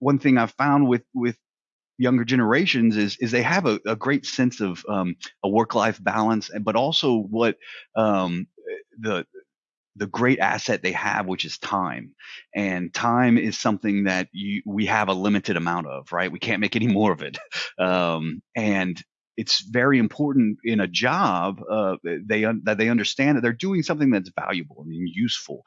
one thing I've found with with younger generations is is they have a, a great sense of um, a work life balance, but also what um, the the great asset they have, which is time. And time is something that you, we have a limited amount of, right? We can't make any more of it. Um, and it's very important in a job uh, they that they understand that they're doing something that's valuable and useful